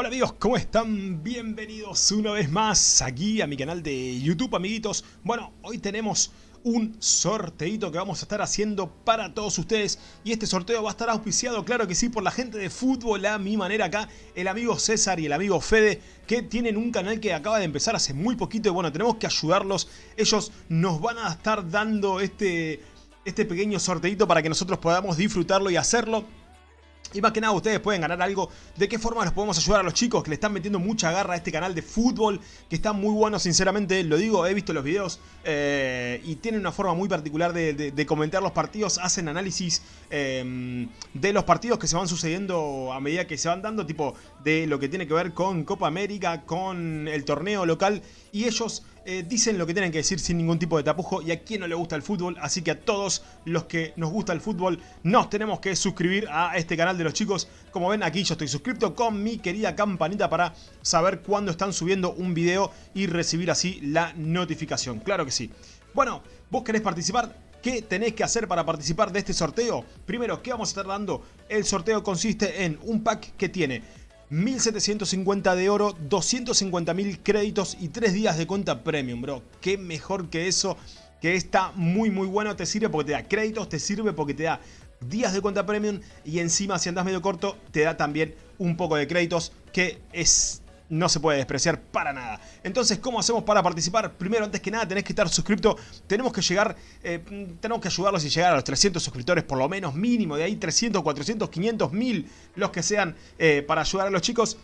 Hola amigos, ¿cómo están? Bienvenidos una vez más aquí a mi canal de YouTube, amiguitos. Bueno, hoy tenemos un sorteito que vamos a estar haciendo para todos ustedes y este sorteo va a estar auspiciado, claro que sí, por la gente de fútbol a mi manera acá, el amigo César y el amigo Fede que tienen un canal que acaba de empezar hace muy poquito y bueno, tenemos que ayudarlos, ellos nos van a estar dando este, este pequeño sorteito para que nosotros podamos disfrutarlo y hacerlo y más que nada ustedes pueden ganar algo. ¿De qué forma los podemos ayudar a los chicos que le están metiendo mucha garra a este canal de fútbol? Que está muy bueno, sinceramente, lo digo, he visto los videos eh, y tienen una forma muy particular de, comentar los partidos. Hacen análisis em, de los partidos que se van sucediendo a medida que se van dando, tipo de lo que tiene que ver con Copa América, con el torneo local. Y ellos eh, dicen lo que tienen que decir sin ningún tipo de tapujo y a quien no le gusta el fútbol, así que a todos los que nos gusta el fútbol nos tenemos que suscribir a este canal de los chicos. Como ven aquí yo estoy suscrito con mi querida campanita para saber cuándo están subiendo un video y recibir así la notificación, claro que sí. Bueno, ¿vos querés participar? ¿Qué tenés que hacer para participar de este sorteo? Primero, ¿qué vamos a estar dando? El sorteo consiste en un pack que tiene 1750 de oro, 250.000 créditos y 3 días de cuenta premium, bro. Qué mejor que eso, que está muy muy bueno, te sirve porque te da créditos, te sirve porque te da días de cuenta premium y encima si andas medio corto te da también un poco de créditos que es no se puede despreciar para nada. Entonces, ¿cómo hacemos para participar? Primero, antes que nada, tenés que estar suscrito. Tenemos que llegar, eh, tenemos que ayudarlos y llegar a los 300 suscriptores, por lo menos mínimo. De ahí 300, 400, 500, 1000, los que sean, eh, para ayudar a los chicos.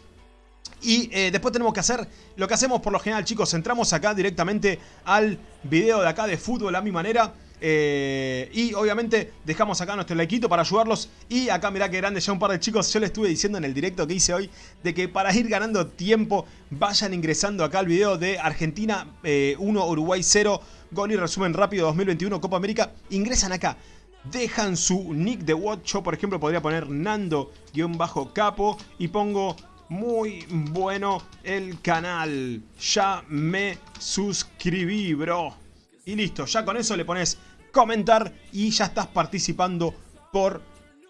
Y eh, después tenemos que hacer lo que hacemos por lo general, chicos. Entramos acá directamente al video de acá de fútbol a mi manera. Eh, y obviamente dejamos acá nuestro likeito para ayudarlos. Y acá mirá que grande ya un par de chicos. Yo les estuve diciendo en el directo que hice hoy de que para ir ganando tiempo vayan ingresando acá al video de Argentina 1, eh, Uruguay 0. Gol y resumen rápido 2021 Copa América. Ingresan acá. Dejan su nick de watch. Yo por ejemplo podría poner Nando-Capo y pongo muy bueno el canal. Ya me suscribí, bro. Y listo, ya con eso le pones comentar y ya estás participando por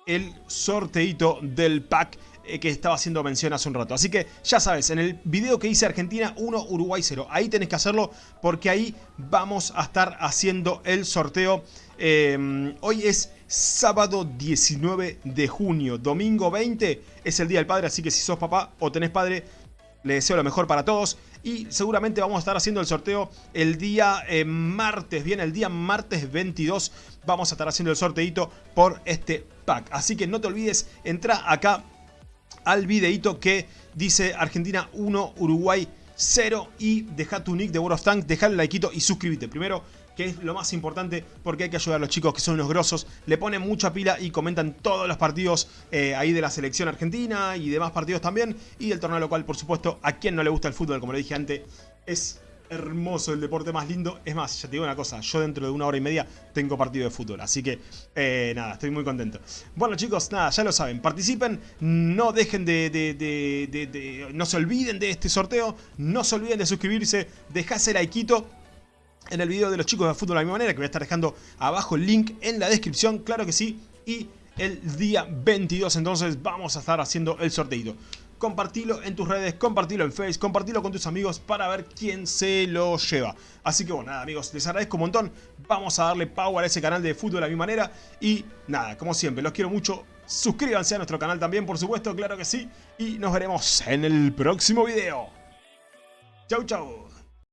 el sorteito del pack eh, que estaba haciendo mención hace un rato. Así que ya sabes, en el video que hice Argentina 1, Uruguay 0, ahí tenés que hacerlo porque ahí vamos a estar haciendo el sorteo. Eh, hoy es sábado 19 de junio, domingo 20 es el Día del Padre, así que si sos papá o tenés padre, le deseo lo mejor para todos y seguramente vamos a estar haciendo el sorteo el día eh, martes, bien, el día martes 22 vamos a estar haciendo el sorteito por este pack. Así que no te olvides, entra acá al videito que dice Argentina 1, Uruguay 0 y deja tu nick de World of Tanks, deja el likeito y suscríbete. Primero que es lo más importante porque hay que ayudar a los chicos que son unos grosos, le ponen mucha pila y comentan todos los partidos eh, ahí de la selección argentina y demás partidos también, y el torneo local por supuesto, a quien no le gusta el fútbol, como le dije antes, es hermoso, el deporte más lindo. Es más, ya te digo una cosa, yo dentro de una hora y media tengo partido de fútbol, así que eh, nada, estoy muy contento. Bueno chicos, nada, ya lo saben, participen, no dejen de, no se olviden de este sorteo, no se olviden de suscribirse, dejase likeito en el video de los chicos de fútbol de la misma manera, que voy a estar dejando abajo el link en la descripción, claro que sí, y el día 22 entonces vamos a estar haciendo el sorteito. Compartilo en tus redes, compartilo en Facebook, compartilo con tus amigos para ver quién se lo lleva. Así que bueno, nada amigos, les agradezco un montón, vamos a darle power a ese canal de fútbol de la misma manera y nada, como siempre, los quiero mucho, suscríbanse a nuestro canal también por supuesto, claro que sí, y nos veremos en el próximo video. Chau chau.